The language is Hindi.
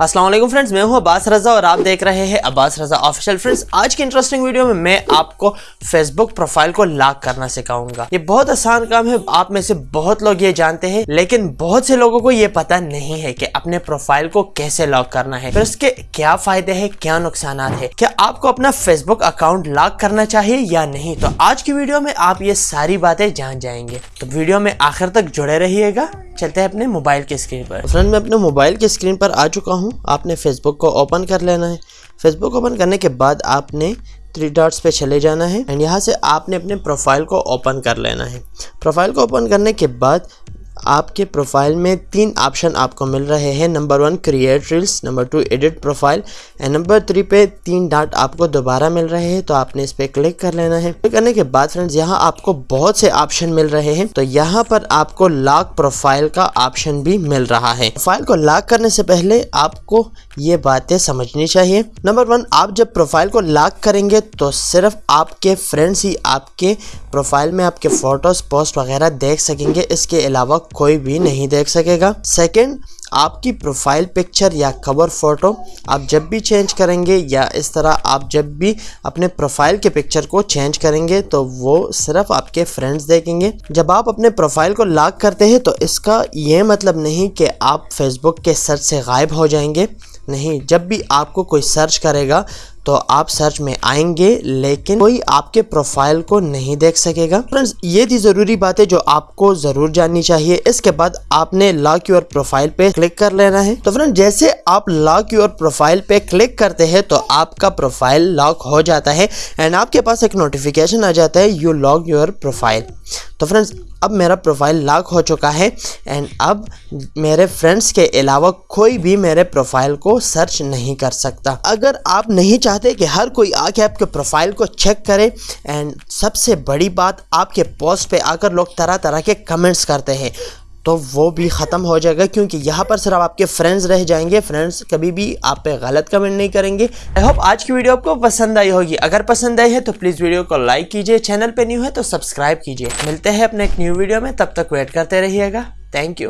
वालेकुम फ्रेंड्स, मैं हूँ अब्बास रज़ा और आप देख रहे हैं अब्बास रज़ा ऑफिशियल। फ्रेंड्स, आज की इंटरेस्टिंग वीडियो में मैं आपको फेसबुक प्रोफ़ाइल को लॉक करना सिखाऊँगा। ये बहुत आसान काम है, आप में से बहुत लोग ये जानते हैं, लेकिन बहुत से लोगों को ये पता नहीं है कि अपने प्रोफ़ाइल को कैसे लॉक करना है। फिर उसके क्या फ़ायदे है, क्या नुकसान है? क्या आपको अपना फेसबुक अकाउंट लॉक करना चाहिए या नहीं? तो आज की वीडियो में आप ये सारी बातें जान जाएँगे। तो वीडियो में आखिर तक जुड़े रहिएगा। चलते हैं अपने मोबाइल की स्क्रीन पर। फ्रेंड मैं अपने मोबाइल की स्क्रीन पर आ चुका हूँ, आपने फेसबुक को ओपन कर लेना है। फेसबुक ओपन करने के बाद आपने थ्री डॉट्स पे चले जाना है। एंड यहाँ से आपने अपने प्रोफ़ाइल को ओपन कर लेना है। प्रोफ़ाइल को ओपन करने के बाद आपके प्रोफ़ाइल में तीन ऑप्शन आपको मिल रहे हैं. Number one create reels number two edit profile and number three पे तीन डाट आपको दोबारा मिल रहे हैं तो आपने इस पर क्लिक कर लेना है. क्लिक करने के बाद फ्रेंड्स यहाँ आपको बहुत से ऑप्शन मिल रहे हैं. तो यहाँ पर आपको लॉक प्रोफ़ाइल का ऑप्शन भी मिल रहा है. प्रोफ़ाइल को लॉक करने से पहले आपको ये बातें समझनी चाहिए. नंबर वन आप जब प्रोफ़ाइल को लॉक करेंगे तो सिर्फ़ आपके फ्रेंड्स ही आपके प्रोफ़ाइल में आपके फ़ोटोज़, पोस्ट वगैरह देख सकेंगे। इसके अलावा कोई भी नहीं देख सकेगा। सेकंड आपकी प्रोफ़ाइल पिक्चर या कवर फ़ोटो आप जब भी चेंज करेंगे या इस तरह आप जब भी अपने प्रोफ़ाइल के पिक्चर को चेंज करेंगे तो वो सिर्फ़ आपके फ्रेंड्स देखेंगे। जब आप अपने प्रोफ़ाइल को लॉक करते हैं तो इसका ये मतलब नहीं कि आप फेसबुक के सर्च से गायब हो जाएँगे। नहीं, जब भी आपको कोई सर्च करेगा तो आप सर्च में आएँगे, लेकिन कोई आपके प्रोफ़ाइल को नहीं देख सकेगा। फ्रेंड्स ये थी ज़रूरी बातें जो आपको ज़रूर जाननी चाहिए। इसके बाद आपने लॉक योर प्रोफ़ाइल पे क्लिक कर लेना है। तो फ्रेंड जैसे आप लॉक योर प्रोफ़ाइल पे क्लिक करते हैं तो आपका प्रोफ़ाइल लॉक हो जाता है। एंड आपके पास एक नोटिफिकेशन आ जाता है यू लॉक योर प्रोफ़ाइल तो फ्रेंड्स अब मेरा प्रोफ़ाइल लॉक हो चुका है एंड अब मेरे फ्रेंड्स के अलावा कोई भी मेरे प्रोफ़ाइल को सर्च नहीं कर सकता। अगर आप नहीं चाहते कि हर कोई आके आपके प्रोफ़ाइल को चेक करे एंड सबसे बड़ी बात, आपके पोस्ट पे आकर लोग तरह तरह के कमेंट्स करते हैं। तो वो भी ख़त्म हो जाएगा, क्योंकि यहाँ पर सिर्फ़ आपके फ्रेंड्स रह जाएँगे। फ्रेंड्स कभी भी आप पे गलत कमेंट नहीं करेंगे। आई होप आज की वीडियो आपको पसंद आई होगी। अगर पसंद आई है तो प्लीज़ वीडियो को लाइक कीजिए। चैनल पे न्यू है तो सब्सक्राइब कीजिए। मिलते हैं अपने एक न्यू वीडियो में। तब तक वेट करते रहिएगा। Thank you